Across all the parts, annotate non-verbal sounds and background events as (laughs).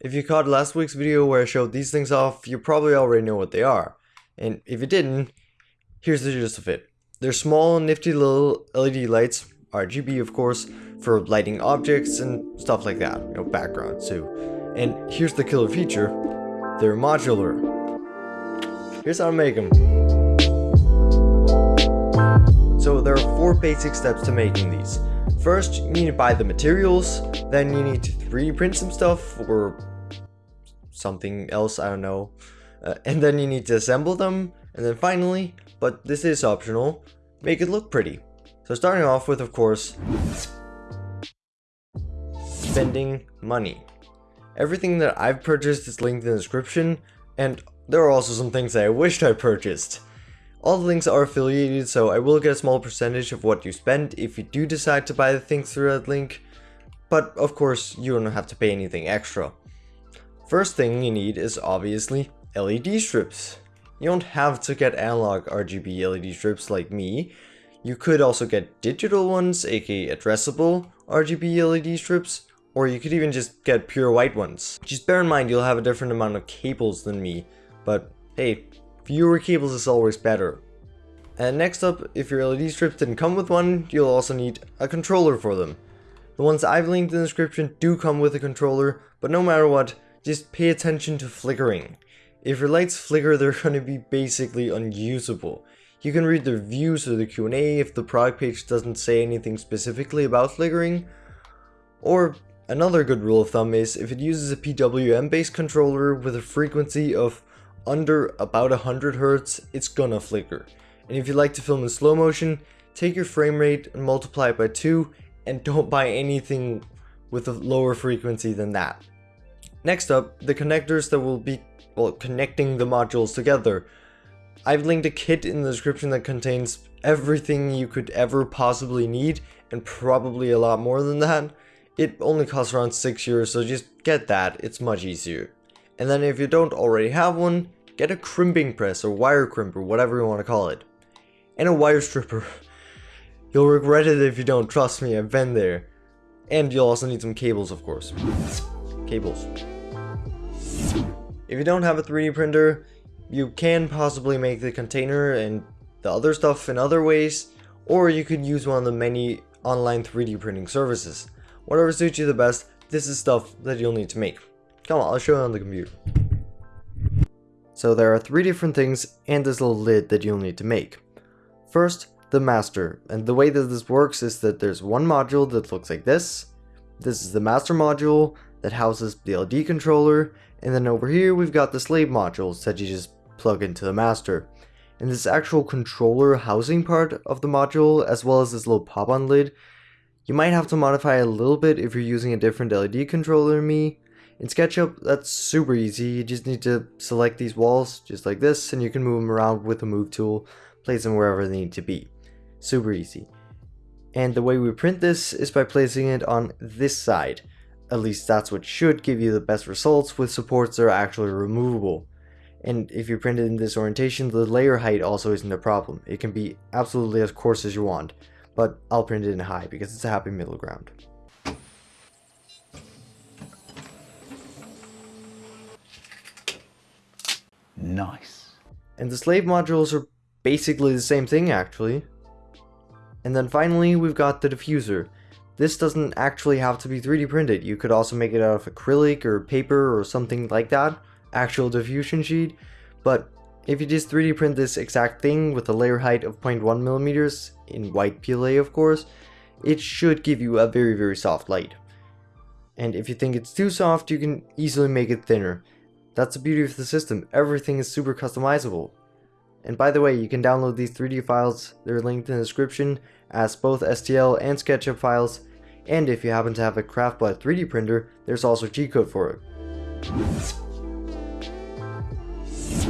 If you caught last week's video where I showed these things off, you probably already know what they are. And if you didn't, here's the gist of it. They're small, nifty little LED lights, RGB of course, for lighting objects and stuff like that, you know, backgrounds too. And here's the killer feature, they're modular. Here's how to make them. So there are four basic steps to making these. First, you need to buy the materials, then you need to 3D print some stuff, or something else, I don't know. Uh, and then you need to assemble them, and then finally, but this is optional, make it look pretty. So starting off with, of course, spending money. Everything that I've purchased is linked in the description, and there are also some things that I wished I purchased. All the links are affiliated, so I will get a small percentage of what you spend if you do decide to buy the things through that link, but of course you don't have to pay anything extra. First thing you need is obviously LED strips. You don't have to get analog RGB LED strips like me, you could also get digital ones, aka addressable RGB LED strips, or you could even just get pure white ones. Just bear in mind you'll have a different amount of cables than me, but hey, fewer cables is always better. And next up, if your LED strips didn't come with one, you'll also need a controller for them. The ones I've linked in the description do come with a controller, but no matter what, just pay attention to flickering. If your lights flicker, they're (laughs) going to be basically unusable. You can read the reviews or the Q&A if the product page doesn't say anything specifically about flickering. Or another good rule of thumb is if it uses a PWM based controller with a frequency of under about 100 Hz, it's gonna flicker. And if you like to film in slow motion, take your frame rate and multiply it by 2 and don't buy anything with a lower frequency than that. Next up, the connectors that will be well, connecting the modules together. I've linked a kit in the description that contains everything you could ever possibly need and probably a lot more than that. It only costs around 6 euros so just get that, it's much easier. And then if you don't already have one, get a crimping press or wire crimper, whatever you want to call it. And a wire stripper. (laughs) You'll regret it if you don't, trust me, I've been there. And you'll also need some cables of course. Cables. If you don't have a 3D printer, you can possibly make the container and the other stuff in other ways, or you could use one of the many online 3D printing services. Whatever suits you the best, this is stuff that you'll need to make. Come on, I'll show you on the computer. So there are three different things and this little lid that you'll need to make. First, the master, and the way that this works is that there's one module that looks like this. This is the master module that houses the LED controller, and then over here we've got the slave modules that you just plug into the master. And this actual controller housing part of the module, as well as this little pop-on lid, you might have to modify a little bit if you're using a different LED controller than me. In SketchUp, that's super easy, you just need to select these walls, just like this, and you can move them around with the move tool, place them wherever they need to be. Super easy. And the way we print this is by placing it on this side. At least that's what should give you the best results with supports that are actually removable. And if you print it in this orientation, the layer height also isn't a problem. It can be absolutely as coarse as you want, but I'll print it in high because it's a happy middle ground. Nice. And the slave modules are basically the same thing actually. And then finally we've got the diffuser. This doesn't actually have to be 3D printed, you could also make it out of acrylic or paper or something like that actual diffusion sheet, but if you just 3D print this exact thing with a layer height of 0.1 millimeters in white PLA of course, it should give you a very very soft light. And if you think it's too soft, you can easily make it thinner. That's the beauty of the system, everything is super customizable. And by the way, you can download these 3D files, they're linked in the description, as both STL and SketchUp files, and if you happen to have a CraftBot 3D printer, there's also G-code for it.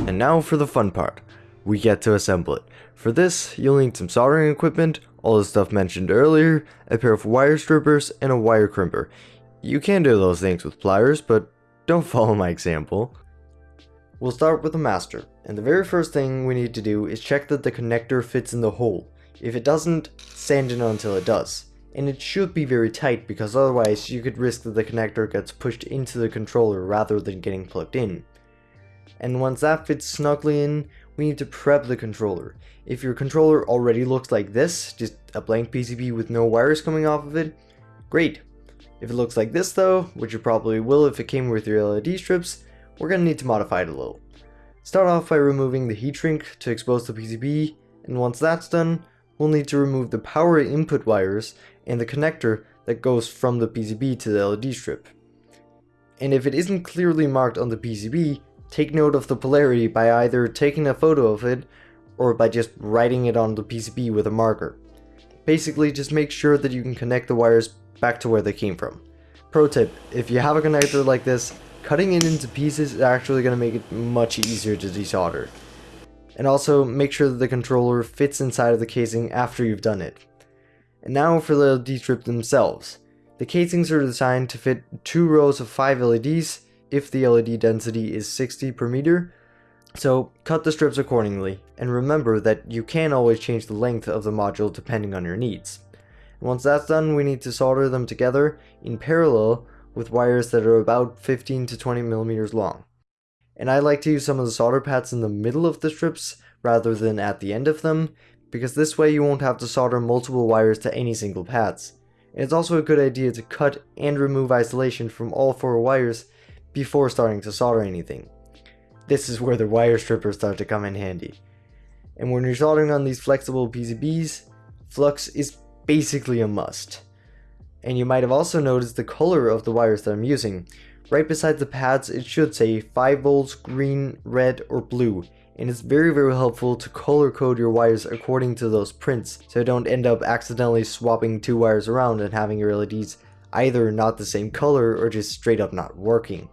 And now for the fun part. We get to assemble it. For this, you'll need some soldering equipment, all the stuff mentioned earlier, a pair of wire strippers, and a wire crimper. You can do those things with pliers, but don't (laughs) follow my example. We'll start with the master, and the very first thing we need to do is check that the connector fits in the hole. If it doesn't, sand it until it does. And it should be very tight because otherwise you could risk that the connector gets pushed into the controller rather than getting plugged in. And once that fits snugly in, we need to prep the controller. If your controller already looks like this, just a blank PCB with no wires coming off of it, great. If it looks like this though, which it probably will if it came with your LED strips, we're going to need to modify it a little. Start off by removing the heat shrink to expose the PCB, and once that's done, we'll need to remove the power input wires and the connector that goes from the PCB to the LED strip. And if it isn't clearly marked on the PCB, take note of the polarity by either taking a photo of it or by just writing it on the PCB with a marker. Basically, just make sure that you can connect the wires back to where they came from. Pro tip, if you have a connector like this, cutting it into pieces is actually going to make it much easier to desolder. And also, make sure that the controller fits inside of the casing after you've done it. And now for the LED strip themselves. The casings are designed to fit two rows of 5 LEDs if the LED density is 60 per meter, so cut the strips accordingly, and remember that you can always change the length of the module depending on your needs. once that's done, we need to solder them together in parallel with wires that are about 15 to 20 millimeters long. And I like to use some of the solder pads in the middle of the strips rather than at the end of them, because this way you won't have to solder multiple wires to any single pads. And it's also a good idea to cut and remove isolation from all four wires before starting to solder anything. This is where the wire strippers start to come in handy. And when you're soldering on these flexible PCBs, flux is basically a must. And you might have also noticed the color of the wires that I'm using. Right beside the pads it should say 5 volts, green, red or blue and it's very very helpful to color code your wires according to those prints so you don't end up accidentally swapping two wires around and having your LEDs either not the same color or just straight up not working.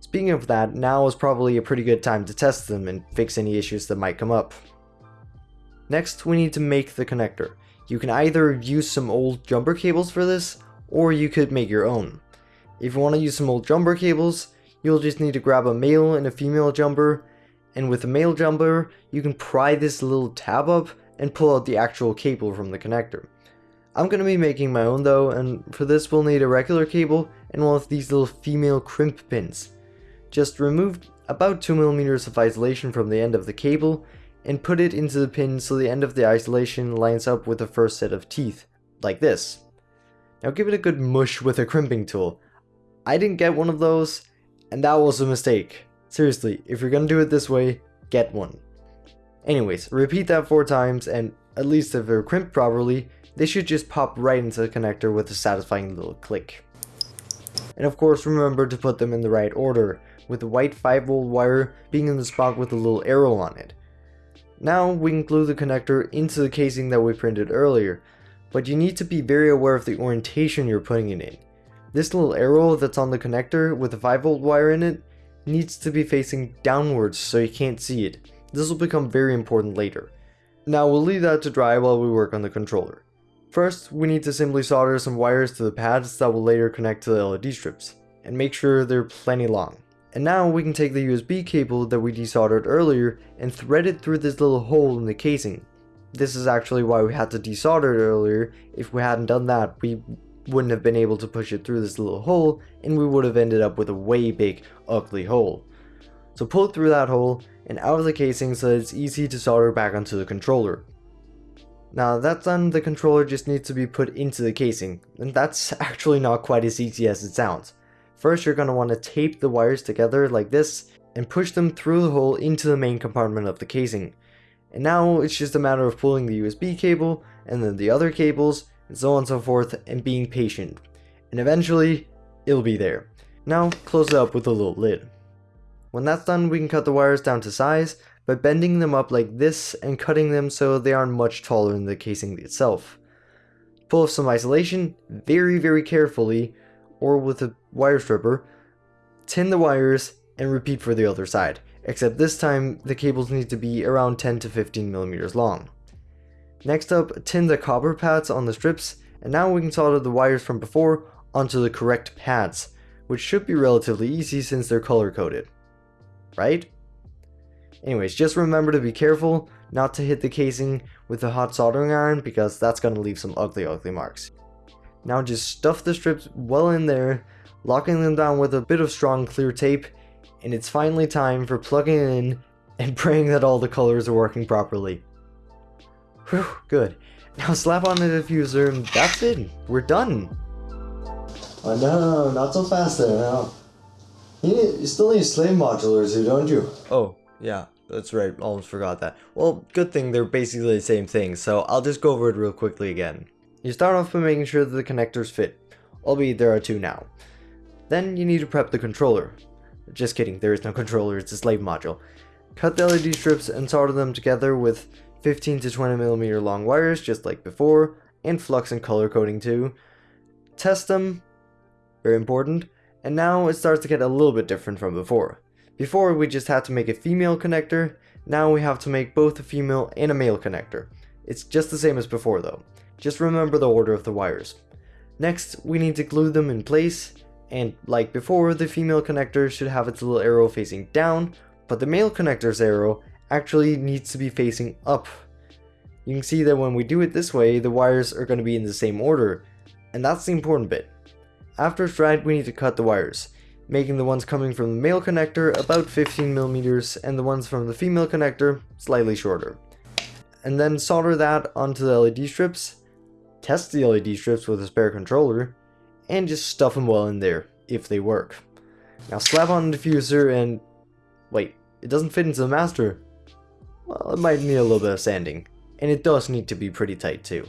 Speaking of that, now is probably a pretty good time to test them and fix any issues that might come up. Next, we need to make the connector. You can either use some old jumper cables for this, or you could make your own. If you want to use some old jumper cables, you'll just need to grab a male and a female jumper, and with a male jumper, you can pry this little tab up and pull out the actual cable from the connector. I'm going to be making my own though, and for this we'll need a regular cable and one of these little female crimp pins. Just remove about 2mm of isolation from the end of the cable and put it into the pin so the end of the isolation lines up with the first set of teeth, like this. Now give it a good mush with a crimping tool. I didn't get one of those, and that was a mistake. Seriously, if you're gonna do it this way, get one. Anyways, repeat that four times, and at least if they're crimped properly, they should just pop right into the connector with a satisfying little click. And of course remember to put them in the right order, with the white 5 volt wire being in the spot with a little arrow on it. Now we can glue the connector into the casing that we printed earlier, but you need to be very aware of the orientation you're putting it in. This little arrow that's on the connector with the 5 volt wire in it needs to be facing downwards so you can't see it. This will become very important later. Now we'll leave that to dry while we work on the controller. First, we need to simply solder some wires to the pads that will later connect to the LED strips, and make sure they're plenty long. And now we can take the USB cable that we desoldered earlier and thread it through this little hole in the casing. This is actually why we had to desolder it earlier, if we hadn't done that we wouldn't have been able to push it through this little hole and we would have ended up with a way big ugly hole. So pull through that hole and out of the casing so that it's easy to solder back onto the controller. Now that's done, the controller just needs to be put into the casing, and that's (laughs) actually not quite as easy as it sounds. First you're going to want to tape the wires together like this and push them through the hole into the main compartment of the casing. And now it's just a matter of pulling the USB cable and then the other cables and so on and so forth, and being patient. And eventually, it'll be there. Now, close it up with a little lid. When that's done, we can cut the wires down to size by bending them up like this and cutting them so they aren't much taller than the casing itself. Pull off some isolation very very carefully or with a wire stripper, tin the wires and repeat for the other side, except this time the cables need to be around 10 to 15 millimeters long. Next up, tin the copper pads on the strips, and now we can solder the wires from before onto the correct pads, which should be relatively easy since they're color coded. Right? Anyways, just remember to be careful not to hit the casing with a hot soldering iron because that's going to leave some ugly ugly marks. Now just stuff the strips well in there, locking them down with a bit of strong clear tape, and it's finally time for plugging in and (laughs) praying that all the colors are working properly. Whew, good. Now slap on the diffuser and that's it. We're done. Oh no, not so fast there now. You, need, you still need slave modulars here, don't you? Oh, yeah, that's right. Almost forgot that. Well, good thing they're basically the same thing, so I'll just go over it real quickly again. You start off by making sure that the connectors fit, albeit there are two now. Then you need to prep the controller. Just kidding, there is no controller, it's a slave module. Cut the LED strips and solder them together with 15 to 20 millimeter long wires just like before, and flux and color coding too. Test them, very important, and now it starts to get a little bit different from before. Before we just had to make a female connector, now we have to make both a female and a male connector. It's just the same as before though, just remember the order of the wires. Next, we need to glue them in place, and like before, the female connector should have its little arrow facing down, but the male connector's arrow actually needs to be facing up. You can see that when we do it this way, the wires are going to be in the same order, and that's the important bit. After it's dried, we need to cut the wires, making the ones coming from the male connector about 15mm and the ones from the female connector slightly shorter. And then solder that onto the LED strips, test the LED strips with a spare controller, and just stuff them well in there, if they work. Now slap on the diffuser and... wait, it doesn't fit into the master. Well, it might need a little bit of sanding. And it does need to be pretty tight too.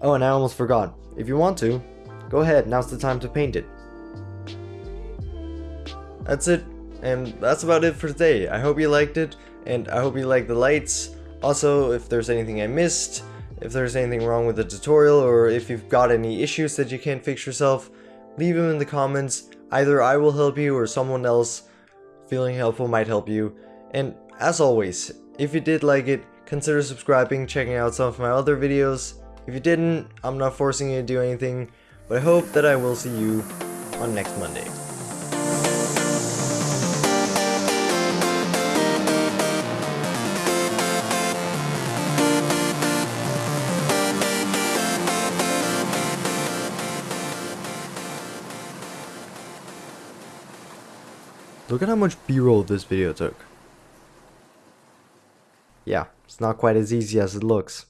Oh, and I almost forgot. If you want to, go ahead, now's the time to paint it. That's it, and that's about it for today. I hope you liked it, and I hope you like the lights. Also, if there's anything I missed, if there's anything wrong with the tutorial, or if you've got any issues that you can't fix yourself, leave them in the comments. Either I will help you or someone else feeling helpful might help you. And as always, if you did like it, consider subscribing, checking out some of my other videos. If you didn't, I'm not forcing you to do anything, but I hope that I will see you on next Monday. Look at how much b-roll this video took. Yeah, it's not quite as easy as it looks.